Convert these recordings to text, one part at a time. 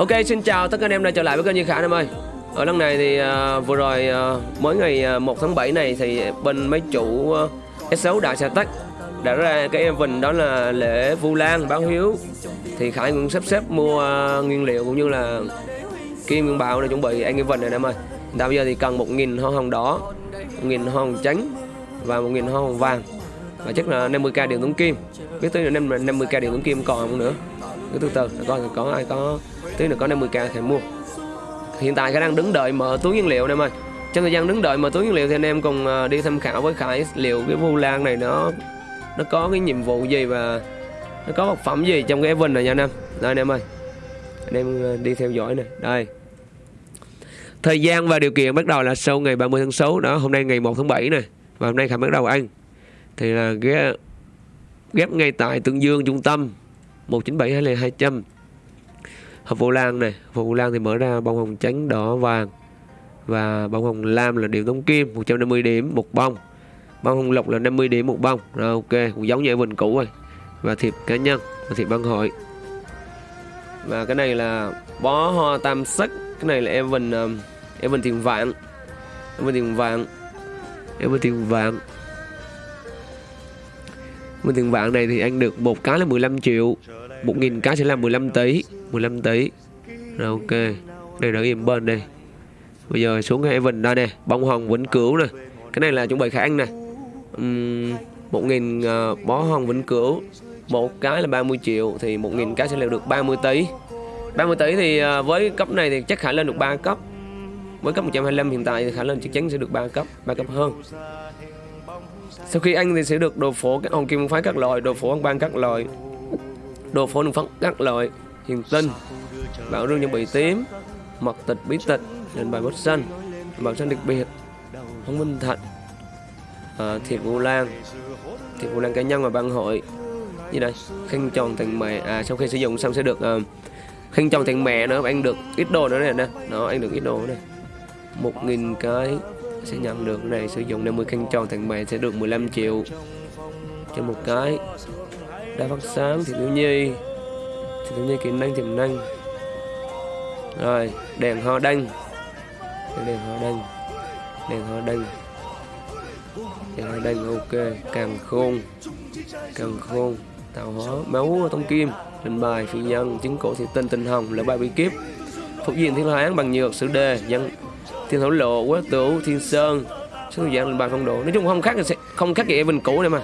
Ok xin chào tất cả anh em đã trở lại với kênh Duy Khả em ơi. Ở lần này thì uh, vừa rồi à, uh, mới ngày à, uh, 1 tháng 7 này thì bên mấy chủ uh, S6 Đại Sa Tech đã ra cái event đó là lễ Vu Lan báo hiếu. Thì Khải cũng sắp xếp mua uh, nguyên liệu cũng như là kim nguyên bảo để chuẩn bị anh event này em ơi. Hiện bây giờ thì cần 1.000 hoa hồng đỏ 1.000 hoa hồng trắng và 1.000 hoa hồng vàng. Và chắc là 50k điện tốn kim. Biết tới là 50k điện tốn kim còn không nữa cứ từ từ, coi có ai có tí nữa có 50k thì mua. Hiện tại khả đang đứng đợi mở túi nguyên liệu anh em ơi trong thời gian đứng đợi mở túi nguyên liệu thì anh em cùng à, đi tham khảo với khải liệu cái vu lan này nó nó có cái nhiệm vụ gì và nó có vật phẩm gì trong cái event này nha anh em. Đây anh em ơi. Anh em à, đi theo dõi này đây. Thời gian và điều kiện bắt đầu là sau ngày 30 tháng 6 đó, hôm nay ngày 1 tháng 7 này và hôm nay khải bắt đầu ăn. Thì là ghép ghép ngay tại tương dương trung tâm. 197 hay là 200 hộp vô lan này hộp vô lan thì mở ra bông hồng trắng đỏ vàng. Và bông hồng lam là điều đóng kim 150 điểm một bông. Bông hồng lộc là 50 điểm một bông. Rồi ok cũng giống như bình cũ rồi. Và thiệp cá nhân và thiệp ban hội. Và cái này là bó hoa tam sắc. Cái này là Evan um, Evan tiền vạn. Evan tiền vạn. Evan tiền vạn. Evan tiền vạn này thì anh được một cái là 15 triệu. 1.000 cái sẽ là 15 tỷ 15 tỷ Rồi ok. Đây là im bên đây. Bây giờ xuống cái Evan đây. Nè Bông hồng vĩnh cửu nè. Cái này là chuẩn bị khả ăn nè. Uhm, 1.000 uh, bó hồng vĩnh cửu. Một cái là 30 triệu thì 1.000 cái sẽ là được 30 tỷ 30 tỷ thì uh, với cấp này thì chắc khả lên được 3 cấp. Với cấp 125 hiện tại thì khả lên chắc chắn sẽ được 3 cấp 3 cấp hơn. Sau khi ăn thì sẽ được đồ phổ các hồng kim phái các loại đồ phổ ăn ban các loại đồ phổ đường phấn các loại hiền tinh bảo rương những bị tím mật tịch bí tịch nền bài bút xanh bảo xanh đặc biệt không minh thạch à, ờ, thiệt vu lan thiệt vu lan cá nhân và ban hội. Như đây khăn tròn thành mẹ à sau khi sử dụng xong sẽ được uh, khăn tròn thành mẹ nữa anh được ít đồ nữa này nè nó anh được ít đồ này một nghìn cái sẽ nhận được này sử dụng 50 khăn tròn thành mẹ sẽ được 15 triệu cho một cái đa phát sáng thì thiếu nhi. Thì thiếu nhi kỹ năng tiềm năng. Rồi, đèn hoa đăng. Đèn hoa đăng. Đèn hoa đăng. Đèn hoa đăng, ok. Càng khôn. Càng khôn. Tạo hóa, máu, tông kim. Linh bài phi nhân chứng cổ thị tinh tinh hồng là bài bí kiếp. Phục diện thiên hán bằng nhược, sử đề nhân thiên thổ lộ, quế tửu, thiên sơn. Số dạng linh bài phong độ. Nói chung không khác không khác gì bình cũ này mà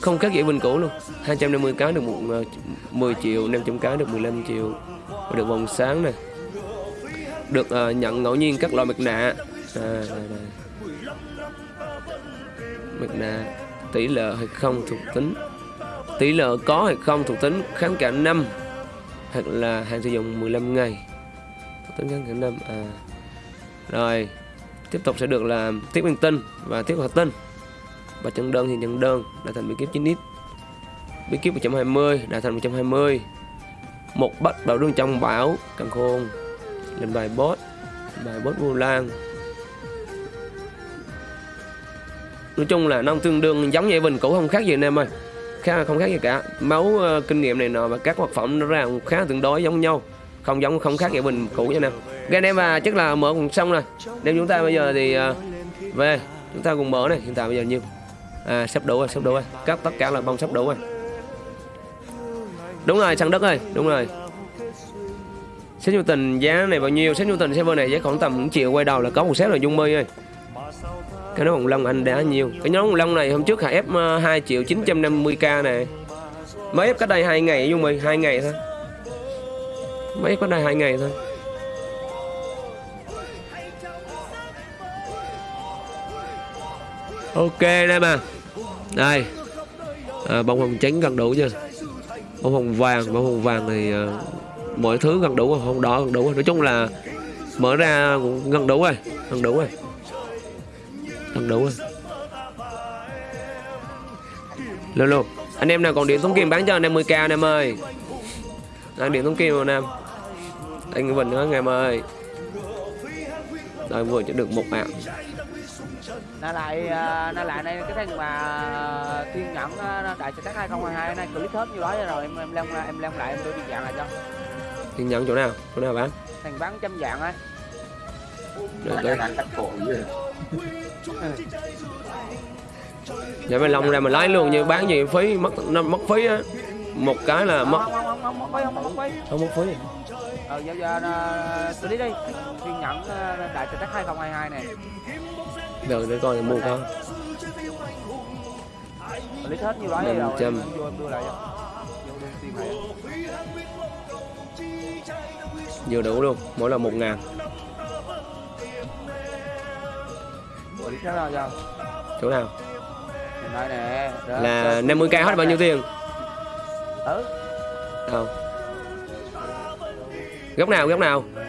không khác gì bình cũ luôn. 250 cái được một ờ, 10 triệu 500 cái được 15 triệu. Và được vòng sáng này được uh, nhận ngẫu nhiên các loại mặt nạ. À, đây, đây. mặt nạ tỷ lệ hay không thuộc tính. Tỷ lệ có hay không thuộc tính kháng cả năm hoặc là hạn sử dụng 15 ngày. Thuộc tính kháng cả năm à. Rồi tiếp tục sẽ được là tiếp nguyên tinh và tiếp hoạt tinh và chân đơn thì chân đơn đã thành bí kíp 9 ít bí kíp 120 đã thành 120 một bắt đầu đường trong bảo càng khôn. Lên bài boss bài boss vô lan. Nói chung là nó tương đương giống như bình cũ không khác gì anh em ơi. Khá không khác gì cả. Máu uh, kinh nghiệm này nọ và các vật phẩm nó ra cũng khá tương đối giống nhau. Không giống không khác gì bình cũ nha em ok anh em và chắc là mở cùng xong rồi. Nếu chúng ta bây giờ thì uh, về chúng ta cùng mở này. Hiện tại bây giờ nhiêu? À sắp đủ rồi, sắp đủ rồi. Các tất cả là bông sắp đủ rồi. Đúng rồi, săn đất ơi, đúng rồi. Xét nhu tình, giá này bao nhiêu? Xét nhu tình, server này giá khoảng tầm 1 triệu, quay đầu là có một set là Dung mi ơi. Cái nhóm Hồng lông anh đã nhiều. Cái nhóm Hồng lông này hôm trước hạ ép ờ, 2 triệu 950k nè. Mới ép cách đây 2 ngày, Dung mi 2 ngày thôi. Mới ép cách đây 2 ngày thôi. Ok đây mà Đây. À, Bông hồng trắng gần đủ chưa? Bông hồng vàng Bông hồng vàng thì à, mọi thứ gần đủ rồi đỏ gần đủ rồi. Nói chung là mở ra cũng gần đủ rồi gần đủ rồi. Gần đủ rồi. Luôn luôn anh em nào còn điện thống kim bán cho anh em 10k anh em ơi. Đang điện thống kim anh em anh Vinh nữa anh em ơi. Rồi vừa chỉ được một mạng nó lại nó lại đây cái thằng mà thiên nhẫn đại sở tác 2022 nay clip hết như đó rồi em em leo em leo lại em đưa đi dạng lại cho thiên nhẫn chỗ nào chỗ nào bán thằng bán trăm dạng ấy đây đây dạ mày lòng ra mình lấy luôn như bán gì phí mất nó mất phí á một cái là mất không mất phí ờ giờ giờ xử đi đi thiên nhẫn đại sở tác 2022 này đâu để coi mua con năm trăm. Vừa đủ luôn mỗi là một ngàn. Chỗ nào? Là 50k hết bao nhiêu tiền? Đâu? Góc nào góc nào? 14,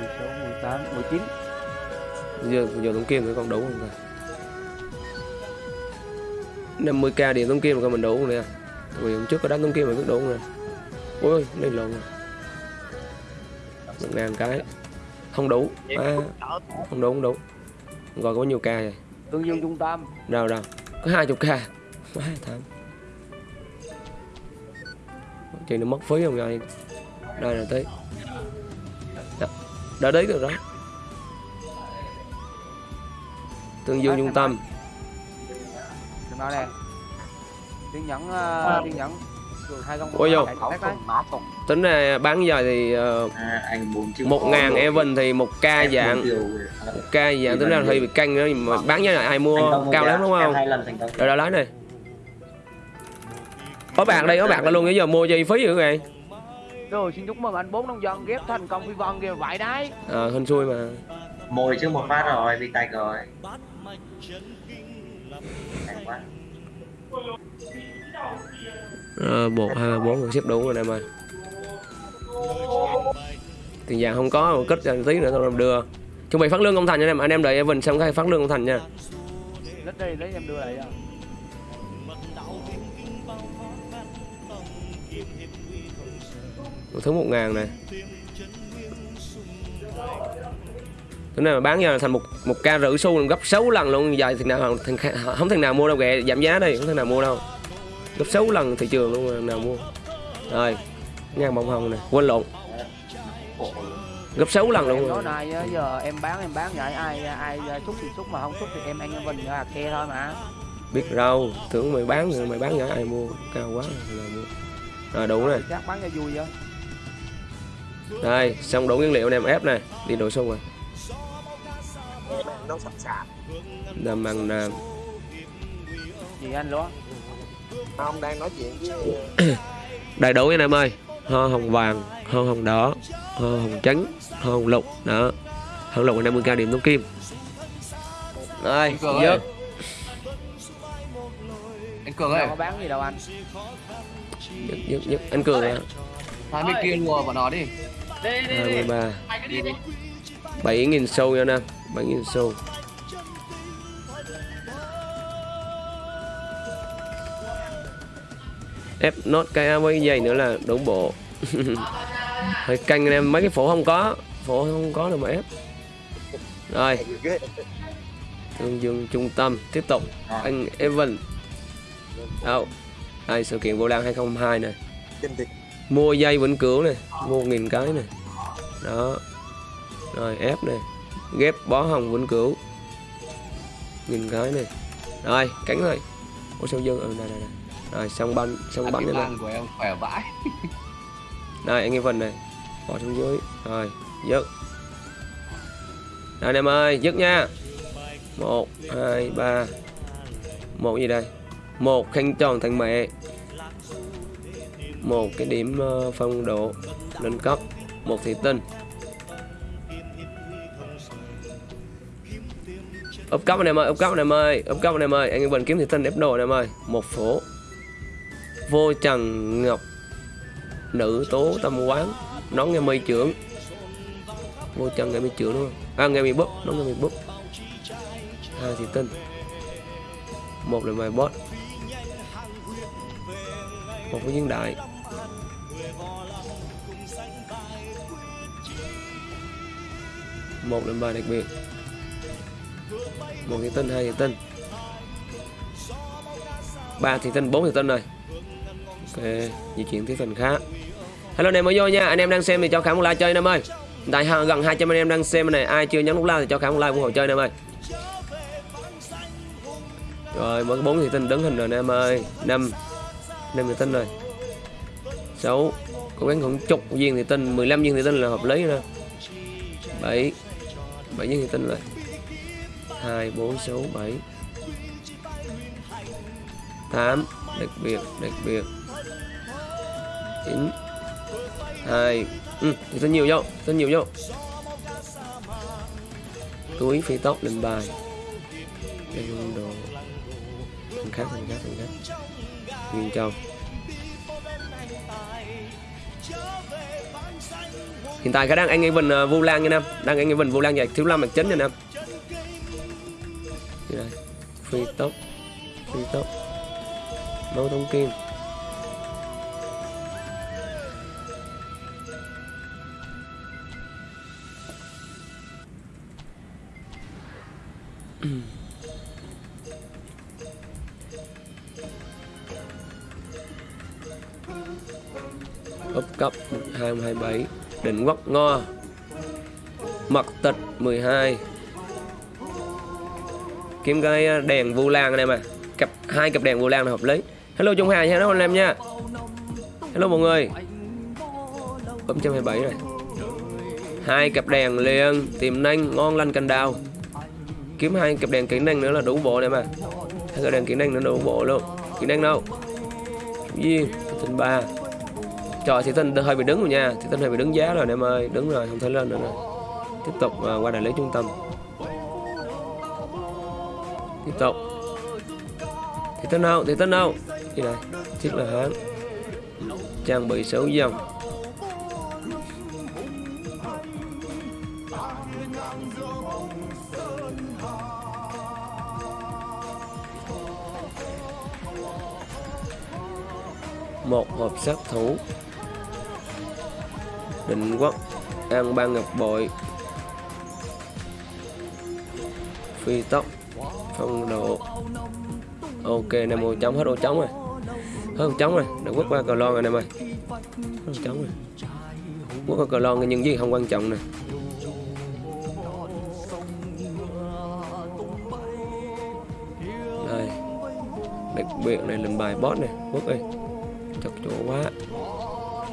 16, 18, 19 giờ giờ tống kim thì còn đủ không ta? 50k điện tống kim coi mình đủ không nè? Vì hôm trước có đánh tống kim mà cứ đủ không nè? Ôi lên lộn rồi một ngàn cái không đủ à, không đủ không đủ rồi có bao nhiêu k vậy? Tương dương trung tâm đâu đâu có hai chục k. Quá tham chuyện nó mất phí không rồi đây là tới. Đó, đã đấy được đó tương dương trung tâm. Đừng nói nè tiền nhẫn uh, tiền nhẫn. Hai con Ôi tuần tính ra bán giờ thì ờ, à, một ngàn. Evan thì một ca Em dạng. bốn điều rồi. À, một ca dạng tính ra thì bị canh nữa mà bán giá lại ai mua cao lắm đúng không? rồi đó lấy này. Có bạc đây có bạc là luôn bây giờ mua chi phí dữ vậy rồi xin chúc mừng anh bốn nông dân ghép thành công phi vân kìa vậy đấy ờ hên xui mà. Mồi trước một phát rồi bị tay rồi. Ờ, một hai ba bốn xếp đủ rồi em ơi tiền vàng không có cất ra tí nữa tôi đưa. Chuẩn bị phát lương công thành nha em anh em đợi Evan xong cái phát lương công thành nha. Lít đi lấy em đưa lại thứ một ngàn này Cái này mà bán ra thành một một ca rưỡi xu gấp 6 lần luôn. Dài thì nào thằng, không thằng nào mua đâu kìa giảm giá đi không thằng nào mua đâu. Gấp 6 lần thị trường luôn nào mua. Rồi ngang bông hồng này quên lộn gấp 6 lần luôn. Nói rồi. này á, giờ em bán em bán vậy ai ai xúc thì xúc mà không xúc thì em ăn em bình là khe thôi mà. Biết đâu tưởng mày bán rồi mày bán nhỏ ai mua cao quá là mua. Rồi đủ này chắc bán cho vui vậy. Đây xong đủ nguyên liệu này em ép này đi đổ xung rồi nó sẵn sàng. Làm bằng à, gì anh luôn ông đang nói chuyện với đầy đủ anh em ơi. Hoa hồng vàng hoa hồng đỏ hoa hồng trắng hoa hồng lục. Đó. Hồng lục là 50 k điểm tống kim. Đây Cường dớt ơi. anh cường ơi. Có bán gì đâu anh. Dứt dứt dứt anh cường à hai bên kia lùa bọn nó đi. 23 7 nghìn xu nha nè 7 nghìn sâu. Ép nốt cái với dây nữa là đủ bộ. Hơi canh em mấy cái phổ không có. Phổ không có đâu mà ép. Rồi. Tương dương trung tâm, tiếp tục. Anh Evan. Đâu? Đây sự kiện vô lan 2002 này mua dây vĩnh cửu này mua nghìn cái này đó. Rồi, ép này ghép bó hồng vĩnh cửu. Nghìn cái này. Rồi cánh rồi ủa sao dương ừ đây đây đây. Rồi xong banh xong bánh cái nữa này. của em khỏe vãi. Đây anh em phần này. Bỏ xuống dưới. Rồi dứt. Anh em ơi dứt nha. Một hai ba. Một gì đây? Một khăn tròn thành mẹ. Một cái điểm ờ, phong độ nâng cấp. Một thị tinh úp cấp anh em ơi úp cấp anh em ơi úp cấp anh em ơi. Anh em bình kiếm thị tinh ép đồ anh em ơi. Một phổ. Vô trần ngọc. Nữ tố tâm quán. Nón nghe mây trưởng. Vô trần nghe mây trưởng đúng không? À nghe mây búp, nón nghe mây búp. Hai thị tinh một là mày bot một với nhân đại. Một là bài đặc biệt một thị tinh hai thị tinh ba thị tinh bốn thị tinh rồi. Ok, di chuyển tới phần khác. Hello anh em mới vô nha, anh em đang xem thì cho khả một like chơi anh em ơi. Tại gần 200 anh em đang xem này, ai chưa nhấn nút like thì cho khả một like ủng hộ chơi anh em ơi. Rồi mới bốn thị tinh đứng hình rồi anh em ơi. Năm năm thị tinh rồi. Sáu, cố gắng khoảng chục viên thị tinh 15 viên thị tinh là hợp lý nè. Bảy bảy viên thị tinh rồi hai bốn sáu bảy. Tám đặc biệt đặc biệt. Chín hai ừ, thì rất nhiều vô rất nhiều vô túi phi tóc lên bài. Đây đồ. Thằng khác thằng khác thằng khác. Nguyên châu hiện tại khả đang anh Evan uh, à, Vu Lan nha nam. Đang anh Evan Vu Lan giải thiếu lâm mặt chính nha nam. Đây đây phi tốc. Phi tốc. Đấu thông kim. Ấp cấp 227 định quốc ngo. Mật tịch 12 kiếm cái ờ, đèn vu lan anh em à cặp, hai cặp đèn vu lan là hợp lý. Hello trung hà hello anh em nha. Hello mọi người. Úp 127 rồi. Hai cặp đèn liền, tiềm năng, ngon lành cành đào. Kiếm hai cặp đèn kỹ năng nữa là đủ bộ này mà. Hai cặp đèn kỹ năng nữa đủ bộ luôn. Kỹ năng đâu? Duyên tình ba. Trời thì tinh hơi bị đứng rồi nha. Thì tinh hơi bị đứng giá rồi em ơi. Đứng rồi, không thể lên nữa. Rồi tiếp tục ờ, qua đại lý trung tâm tiếp tục thì tên nào, thì tên nào. Thì này chiếc là hán. Trang bị xấu dòng. Một hộp sát thủ. Định quốc, an ban ngọc bội. Phi tốc phong độ. Ok này một trống hết, ô, trống rồi. Hết ô, trống rồi. Đã quất qua cờ lon rồi em ơi hết ô, trống rồi. Quất qua cờ lon nhưng gì không quan trọng nè. Đây. Đặc biệt này lần bài boss này quất ơi chật chỗ quá.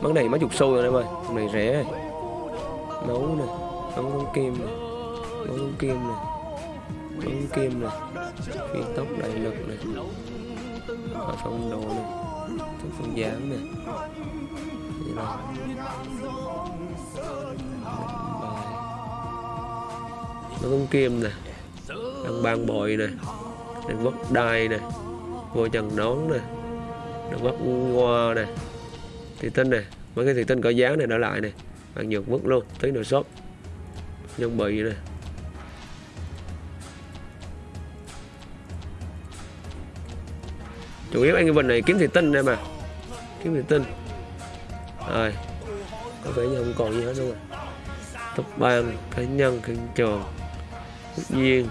Món này mấy chục xu rồi em ơi này rẻ. Nấu nè. Nấu kim nè. Nấu nấu kim nè nấu kim này, phiên tốc đại lực này và phong độ này, tốc phong dáng này, Vậy đó. nó cũng kim nè đang ban bội nè đang quốc đai nè vô trần nón nè đang quốc hoa nè thì tinh nè mấy cái thì tinh có giá này đã lại nè bạn nhược vứt luôn tí nữa shop nhân bị nè chủ yếu anh cái này kiếm thì tinh em mà. Kiếm thì tinh. Rồi. Có vẻ như không còn gì hết luôn rồi tập ban cá nhân kinh tròn quốc duyên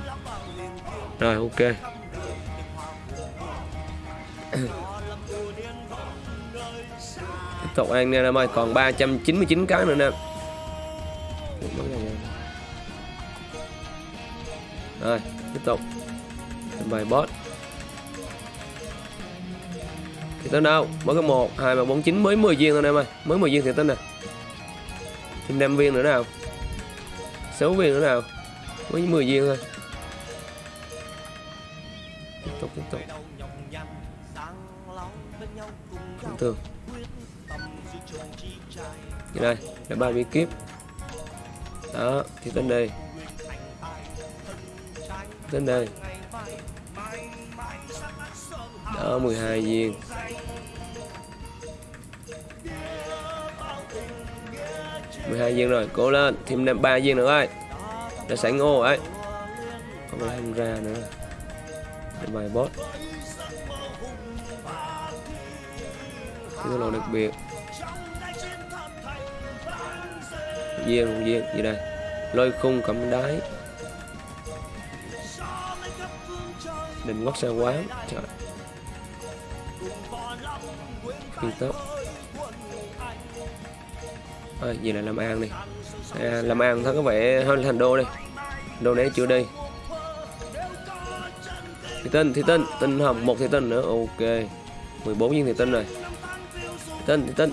rồi, ok. Tiếp tục ăn nha em ơi. Còn 399 cái nữa nè. Rồi, tiếp tục. Bài boss. Thì tên đâu? Mới có một, hai, ba, bốn, chín. Mới 10 viên thôi em ơi. Mới 10 viên thì tên nè. Thêm 5 viên nữa nào. 6 viên nữa nào. Mới 10 viên thôi. Tiếp tục tiếp tục. Không thường. Như đây? Là ba bí kíp đó, thì tên đây. Tên đây. Đó 12 viên. Mười hai viên rồi, cố lên, thêm năm, ba viên nữa ơi đã sẵn ngô ấy. Không lại không ra nữa. Để bài boss cái lô đặc biệt. Viên, một viên, gì đây? Lôi khung cầm đáy. Định quốc xe quán. Trời. Phi tớ Ờ, thôi, gì là Lâm An đi. À, Lâm An thấy có vẻ hơn thành đô đi đô đấy chưa đi thì tinh thì tinh tinh hồng một thì tinh nữa. Ok. 14 viên thì tinh rồi. Thì tinh thì tinh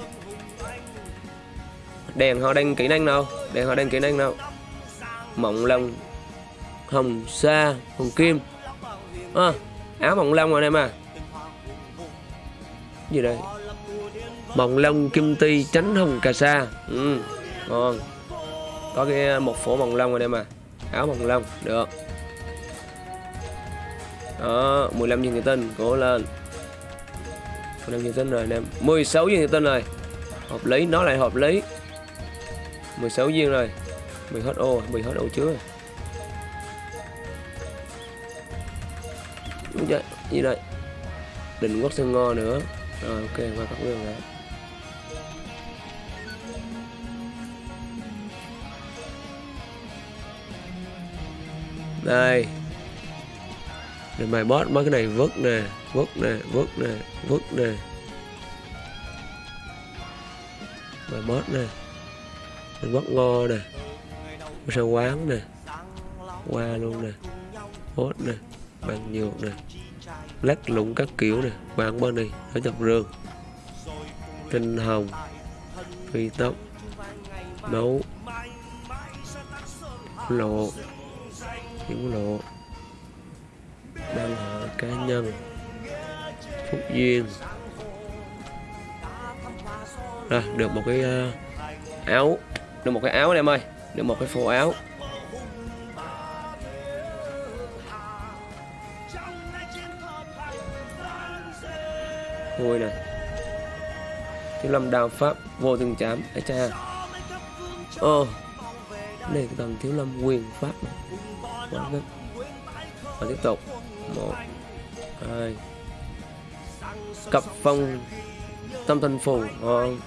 đèn họ đang kỹ năng đâu đèn họ đang kỹ năng đâu mộng long hồng sa hồng kim. À, áo mộng long rồi em à gì đây? Mộng lông kim ti tránh hồng cà sa. Ừ, ngon. Có cái à, một phổ mộng lông rồi đây mà. Áo mộng lông được. Đó 15 viên thủy tinh cố lên. 15 viên tinh rồi anh em. 16 viên thủy tinh rồi. Hợp lý nó lại hợp lý. 16 viên rồi. bị hết ô bị hết ô chưa? Gì đây định quốc sơn ngo nữa. Rồi ok qua các đường rồi. Đây. Rồi mày boss mấy cái này vứt nè vứt nè vứt nè vứt nè. Mày boss nè. Mình bót ngô nè. Sao quán nè. Qua luôn nè. Hốt nè. Bằng nhược nè. Lát lụng các kiểu nè. Quán bên này ở chọc rương kinh hồng. Phi tóc nấu lộ hiểu lộ, đăng hộ cá nhân, phúc duyên. Rồi, được một cái ờ, áo, được một cái áo em ơi, được một cái phô áo. Ngôi này thiếu lâm đao pháp, vô từng chám ấy cha. Ô đây cái tầng thiếu lâm quyền pháp quá và tiếp tục. Một, hai. Cặp phong tâm thần phù ngon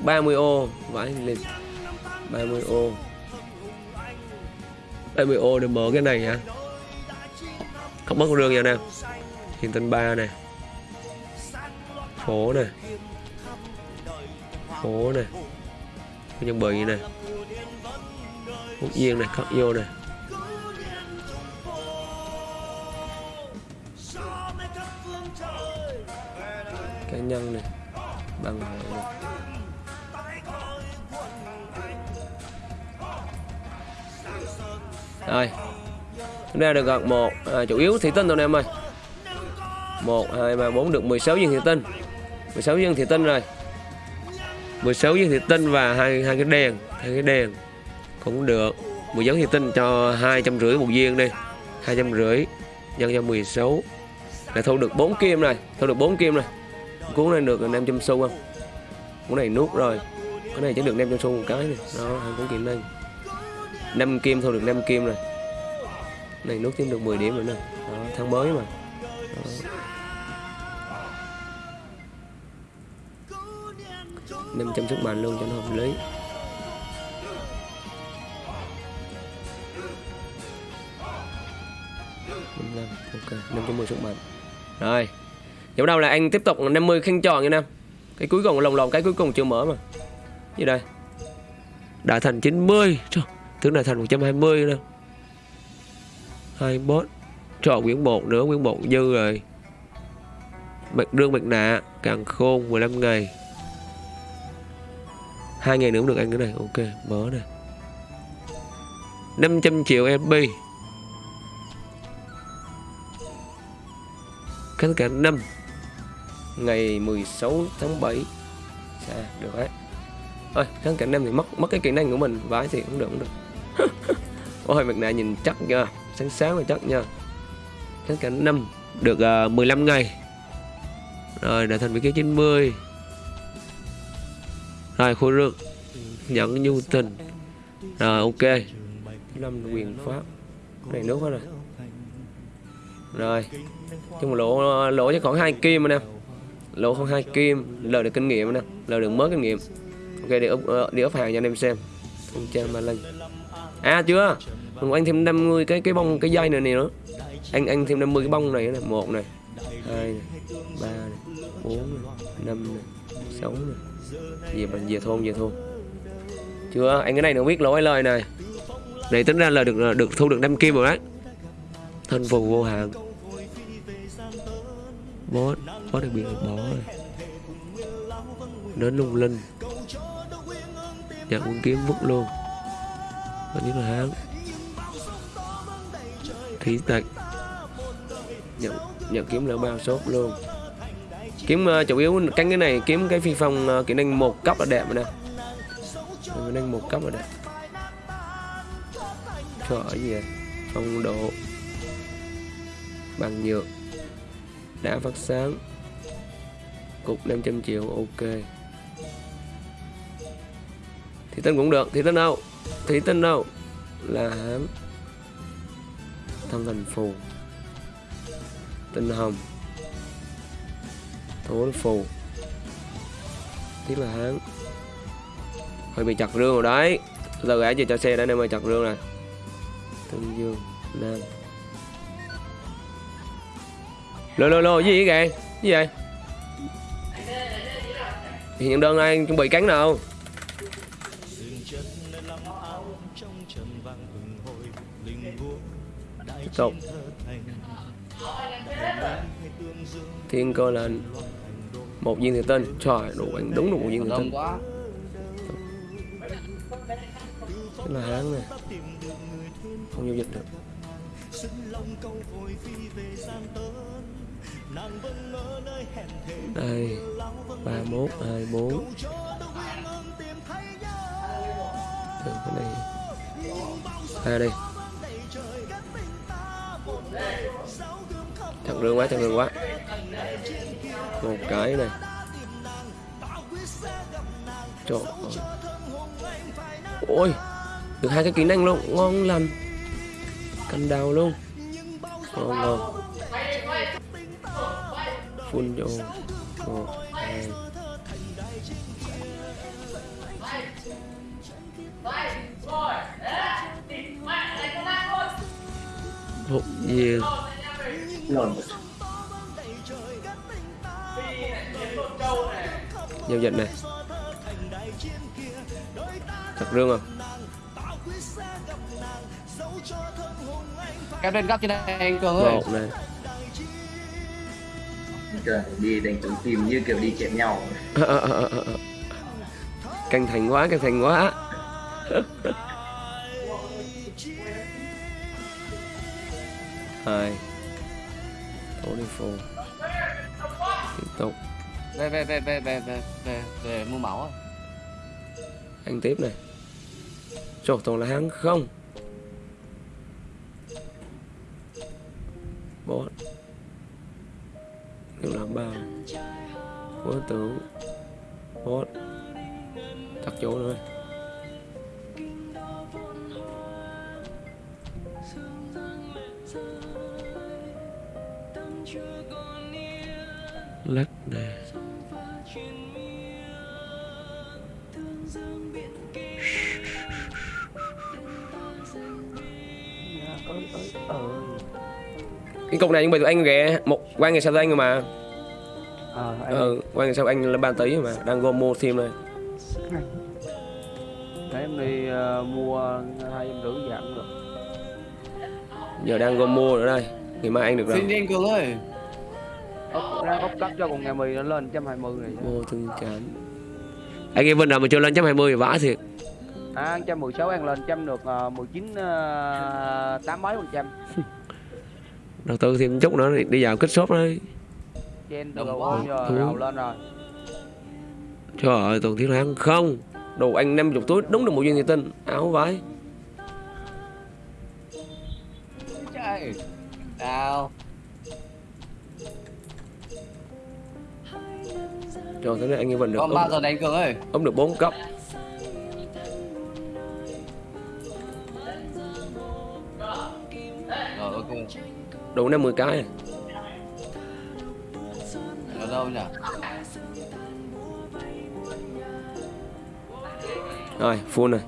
ba mươi ô, vãi lên ba mươi ô. Ba mươi ô để mở cái này hả? Không mất đường nha nè. Hiện tân ba nè. Phố nè. Phố nè nhân như này. Phúc viên này, cắt vô này, Cá nhân này Bằng hội này. Rồi Chúng ta được gần một à, Chủ yếu thị tinh thôi em ơi. Một hai ba bốn được 16 viên thị tinh. 16 viên thị tinh rồi. 16 viên thủy tinh và hai hai cái đèn hai cái đèn cũng được. 10 giấn thủy tinh cho hai trăm rưỡi một viên đi hai trăm rưỡi nhân cho 16 là thu được 4 kim này thu được 4 kim này. Cuốn này được 500 xu không? Cuốn này nuốt rồi. Cái này chỉ được 500 xu một cái này đó hai cuốn kim đây. 5 kim thu được 5 kim rồi này nuốt thêm được 10 điểm rồi nè. Đó, tháng mới mà. Đó. 500 sức mạnh luôn cho nó hợp lý. Ok 510 sức mạnh rồi giờ đâu là anh tiếp tục 50 khăn tròn nha nam. Cái cuối cùng lồng lồng cái cuối cùng chưa mở mà. Như đây? Đại thành 90 Trời, tướng đại thành 120 nè. hai bot quyển 1 nữa quyển 1 dư rồi. Bạch đương bạch nạ càng khôn 15 ngày hai ngày nữa cũng được anh cái này. Ok mở này. 500 triệu FB Tất cả năm. Ngày 16 tháng 7 à, dạ, Được đấy. Thôi kháng cả năm thì mất mất cái kỹ năng của mình. Vãi thì cũng được cũng được. Ôi mặt nạ nhìn chắc nha. Sáng sáng là chắc nha. Kháng cả năm Được à, uh, 15 ngày. Rồi đã thành vị trí 90 rồi khối rương Nhận nhu tình Rồi ok. Năm quyền pháp. Này nước hết rồi. Rồi. Chung lỗ lỗ cho khoảng hai kim anh em lỗ khoảng hai kim. Lời được kinh nghiệm anh em lời được mới kinh nghiệm. Ok để úp ờ, để úp hàng cho anh em xem. Không trang mà lên à chưa? Mình anh thêm 50 cái cái bông cái dây này này nữa. Anh anh thêm 50 cái bông này này một này hai này ba này bốn năm sáu về mình về thôn về thôn. Chưa, anh cái này nó biết lỗi lời này. Này, tính ra là được được thu được năm kim rồi đấy. Thân phù vô hạn. Bó bó đặc biệt là bỏ rồi. Đến lung linh. Nhận quân kiếm vứt luôn. Và nhất là hán. Thí tạch nhận nhận kiếm lỡ bao sốt luôn kiếm uh, chủ yếu cánh cái này kiếm cái phi phong uh, kỹ năng một cấp là đẹp rồi nè. Kỹ năng một cấp là đẹp. Cho ở gì vậy? phong độ. Bằng nhựa. Đã phát sáng. Cục 500 triệu ok. Thì tên cũng được. Thì tên đâu? Thì tên đâu? Là hám thành phù. Tinh hồng thố phù. Tiếc là hắn. Hơi bị chặt rương rồi đấy. Giờ gã chưa cho xe đã nên mà chặt rương này tương dương, nam. Lô lô lô gì vậy kìa? Gì vậy? Thì những đơn này chuẩn bị cắn nào? Tiếp tục. Thiên cơ là một viên thủy tinh trời đủ anh đúng được một viên thủy tinh Cái là hán này không giao dịch được. Đây ba mốt hai bốn. Được, cái này. Hai đây. Chặt rương quá chặt rương quá một cái này. Trời ơi. Ôi, được hai cái kỹ năng luôn. Ngon lành. Canh đào luôn. Ngon ngon phun vô. Một, hai. Một viên lồn giao dịch này chặt rương không? Kéo lên góc trên đây anh Cường ơi. Một này Trời, đi đánh trúng tìm như kiểu đi chém nhau. Căng thành quá căng thành quá. Hai. Tổ đi phù. Tiếp tục Về về về về về về về về mua máu anh tiếp này. Trời toàn là hắn không? Bot nếu là bao bố tưởng. Bot chặt chỗ rồi lắc nè. Cái cục này nhưng mà tụi anh ghé một quan ngày sau anh rồi mà. Ờ anh ừ quan ngày sau anh là ba tí mà đang gom mua thêm này để em đi ờ, mua hai em rưỡi giảm được. Giờ đang gom mua nữa đây. Ngày mai anh được rồi. Xin đi anh Cường ơi ốc ra ốc cấp cho con nghe mì nó lên 120 này mua thương cảm. Anh em Vinh nào mà chưa lên chấm hai mươi vãi thiệt. À 116 ăn lên trăm được uh, 19 uh, tám mấy phần trăm. Đầu tư thêm chút nữa đi- đi vào kết shop đấy trên Đồng đầu quá. giờ đầu lên rồi. Trời ơi tuần thiếu tháng không. Đồ anh 50 túi đúng được một viên thủy tinh áo vải. Trời. Nào trời thế này anh em Vinh được Còn ốp, bao giờ đánh Cường ơi. ốp được 4 cấp. Rồi ok. Đủ 50 cái này. Ở đâu nhỉ? Rồi full này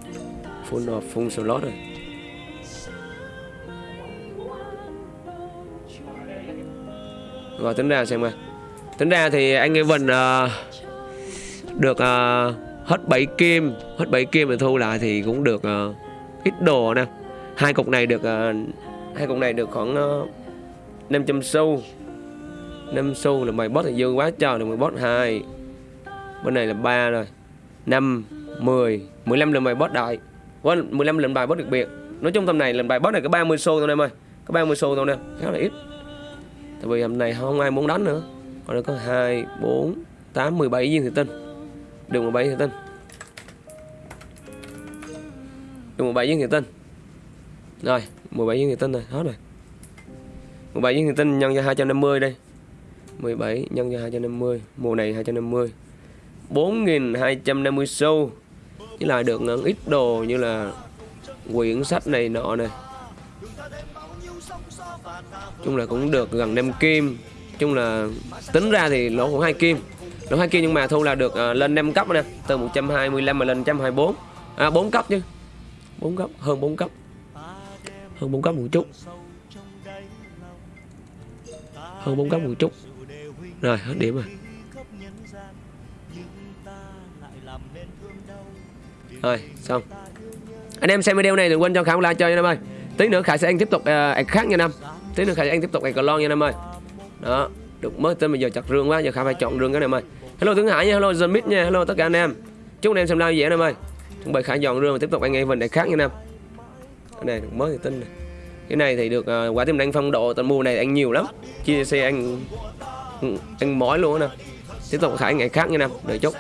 full rồi full slot rồi. Rồi tính ra xem coi tính ra thì anh Evan uh, được uh, hết 7 kim hết 7 kim mà thu lại thì cũng được uh, ít đồ nè. Hai cục này được uh, hai cục này được khoảng uh, 500 xu. 5 xu là mày boss thì dương quá trời được mày boss 2 bên này là 3 rồi. 5 10 15 lần bài boss đại. Quên, 15 lần bài boss đặc biệt. Nói chung tầm này lần bài boss này có 30 xu thôi em ơi. Có 30 xu thôi nè khá là ít. Tại vì hôm nay không ai muốn đánh nữa ở nó có 2 4 8 17 viên thủy tinh. Được 17 thủy tinh. Được 17 viên thủy tinh. Rồi 17 viên thủy tinh rồi, hết rồi. 17 viên thủy tinh nhân cho 250 đây. 17 nhân cho 250 Mùa này 250 4.250 xu. Chứ lại được ngân ít đồ như là Quyển sách này nọ này chung là cũng được gần đem kim chung là tính ra thì lỗ khoảng 2 kim. Lỗ 2 kim nhưng mà thu là được uh, lên 5 cấp nè từ 125 mà lên 124 à 4 cấp chứ. 4 cấp hơn 4 cấp. Hơn 4 cấp một chút. Hơn 4 cấp một chút. Rồi hết điểm rồi. Rồi xong. Anh em xem video này đừng quên cho khả like cho nha em ơi. Tí nữa khải sẽ ăn tiếp tục uh, khác nha năm tí nữa khải sẽ ăn tiếp tục ăn cờ lon nha em ơi đó được mới tên bây giờ chặt rương quá giờ khải phải chọn rương cái này em ơi. Hello thượng hải nha hello dân mít nha hello tất cả anh em. Chúc anh em xem live dễ em ơi. Chuẩn bị khải dọn rương và tiếp tục anh em mình để khác nha em. Cái này được mới thì tin này cái này thì được uh, quả tim anh phong độ tận mùa này anh nhiều lắm. Chia xe anh anh mỏi luôn nè. Tiếp tục khải ngày khác nha em đợi chút.